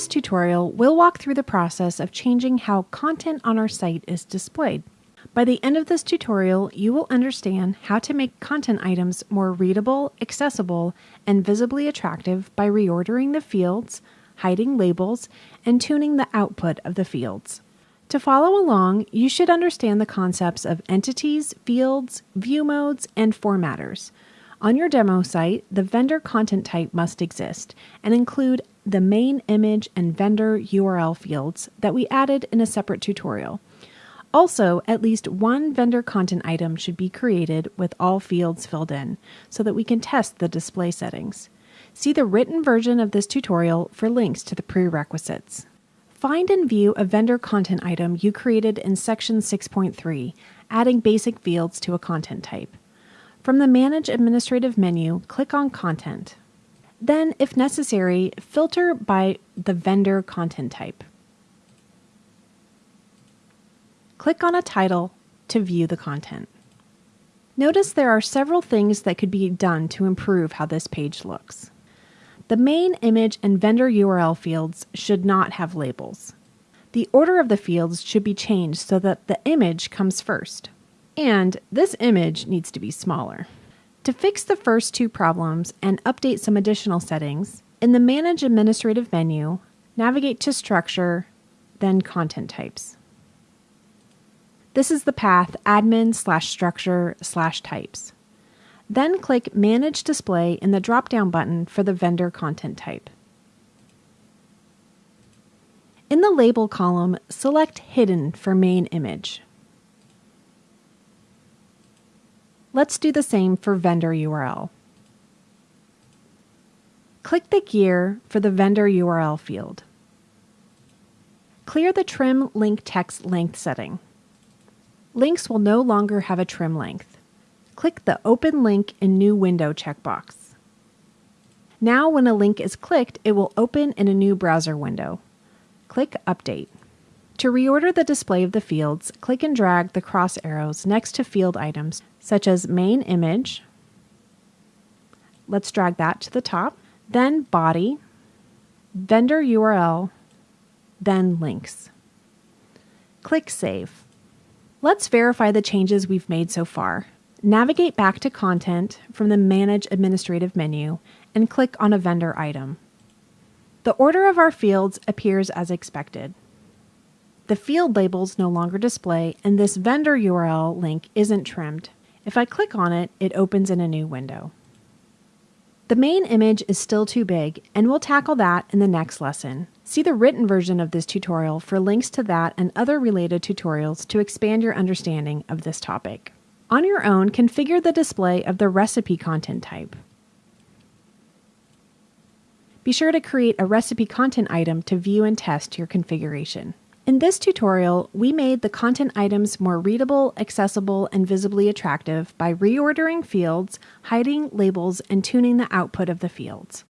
this tutorial, we'll walk through the process of changing how content on our site is displayed. By the end of this tutorial, you will understand how to make content items more readable, accessible, and visibly attractive by reordering the fields, hiding labels, and tuning the output of the fields. To follow along, you should understand the concepts of entities, fields, view modes, and formatters. On your demo site, the vendor content type must exist and include the main image and vendor URL fields that we added in a separate tutorial. Also, at least one vendor content item should be created with all fields filled in so that we can test the display settings. See the written version of this tutorial for links to the prerequisites. Find and view a vendor content item you created in section 6.3, adding basic fields to a content type. From the Manage Administrative menu, click on Content. Then, if necessary, filter by the vendor content type. Click on a title to view the content. Notice there are several things that could be done to improve how this page looks. The main image and vendor URL fields should not have labels. The order of the fields should be changed so that the image comes first. And this image needs to be smaller. To fix the first two problems and update some additional settings, in the Manage Administrative menu, navigate to Structure, then Content Types. This is the path admin slash structure slash types. Then click Manage Display in the drop-down button for the vendor content type. In the Label column, select Hidden for main image. Let's do the same for vendor URL. Click the gear for the vendor URL field. Clear the Trim Link Text Length setting links will no longer have a trim length. Click the Open Link in New Window checkbox. Now when a link is clicked, it will open in a new browser window. Click Update. To reorder the display of the fields, click and drag the cross arrows next to field items such as Main Image. Let's drag that to the top. Then Body, Vendor URL, then Links. Click Save. Let's verify the changes we've made so far. Navigate back to Content from the Manage Administrative menu and click on a vendor item. The order of our fields appears as expected. The field labels no longer display and this vendor URL link isn't trimmed. If I click on it, it opens in a new window. The main image is still too big, and we'll tackle that in the next lesson. See the written version of this tutorial for links to that and other related tutorials to expand your understanding of this topic. On your own, configure the display of the recipe content type. Be sure to create a recipe content item to view and test your configuration. In this tutorial, we made the content items more readable, accessible, and visibly attractive by reordering fields, hiding labels, and tuning the output of the fields.